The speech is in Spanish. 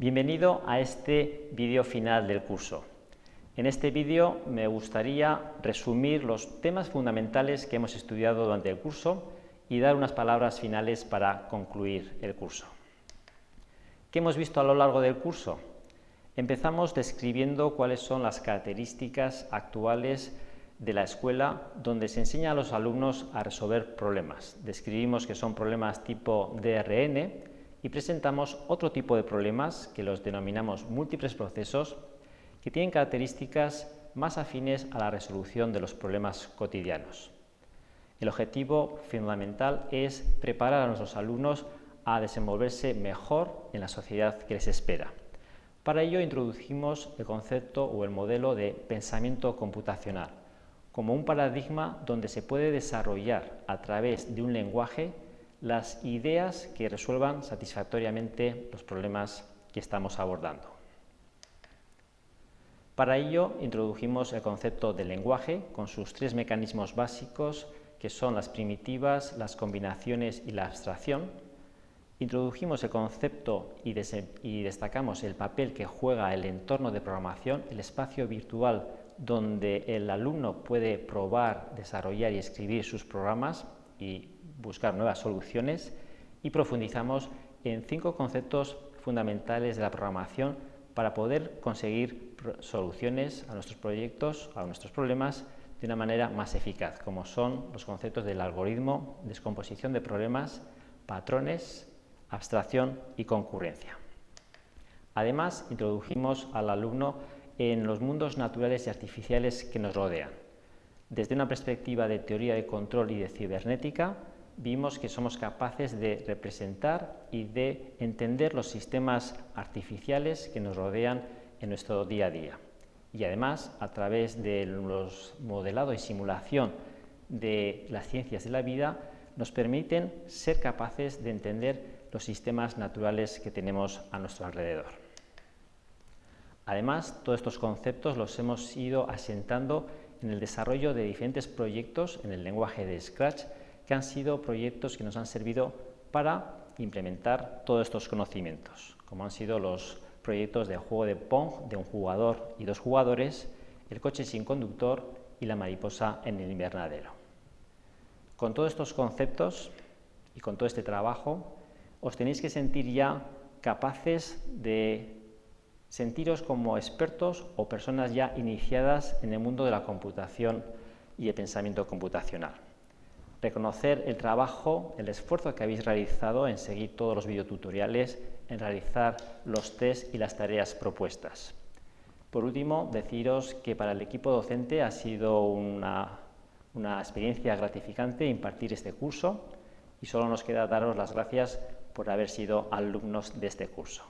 Bienvenido a este vídeo final del curso. En este vídeo me gustaría resumir los temas fundamentales que hemos estudiado durante el curso y dar unas palabras finales para concluir el curso. ¿Qué hemos visto a lo largo del curso? Empezamos describiendo cuáles son las características actuales de la escuela donde se enseña a los alumnos a resolver problemas. Describimos que son problemas tipo DRN y presentamos otro tipo de problemas que los denominamos múltiples procesos que tienen características más afines a la resolución de los problemas cotidianos. El objetivo fundamental es preparar a nuestros alumnos a desenvolverse mejor en la sociedad que les espera. Para ello introducimos el concepto o el modelo de pensamiento computacional, como un paradigma donde se puede desarrollar a través de un lenguaje las ideas que resuelvan satisfactoriamente los problemas que estamos abordando. Para ello introdujimos el concepto del lenguaje con sus tres mecanismos básicos que son las primitivas, las combinaciones y la abstracción. Introdujimos el concepto y, y destacamos el papel que juega el entorno de programación, el espacio virtual donde el alumno puede probar, desarrollar y escribir sus programas y buscar nuevas soluciones y profundizamos en cinco conceptos fundamentales de la programación para poder conseguir soluciones a nuestros proyectos, a nuestros problemas, de una manera más eficaz, como son los conceptos del algoritmo, descomposición de problemas, patrones, abstracción y concurrencia. Además, introdujimos al alumno en los mundos naturales y artificiales que nos rodean. Desde una perspectiva de teoría de control y de cibernética, vimos que somos capaces de representar y de entender los sistemas artificiales que nos rodean en nuestro día a día. Y además, a través de los modelado y simulación de las ciencias de la vida, nos permiten ser capaces de entender los sistemas naturales que tenemos a nuestro alrededor. Además, todos estos conceptos los hemos ido asentando en el desarrollo de diferentes proyectos en el lenguaje de Scratch que han sido proyectos que nos han servido para implementar todos estos conocimientos, como han sido los proyectos de juego de Pong de un jugador y dos jugadores, el coche sin conductor y la mariposa en el invernadero. Con todos estos conceptos y con todo este trabajo, os tenéis que sentir ya capaces de sentiros como expertos o personas ya iniciadas en el mundo de la computación y el pensamiento computacional reconocer el trabajo, el esfuerzo que habéis realizado en seguir todos los videotutoriales, en realizar los test y las tareas propuestas. Por último, deciros que para el equipo docente ha sido una, una experiencia gratificante impartir este curso y solo nos queda daros las gracias por haber sido alumnos de este curso.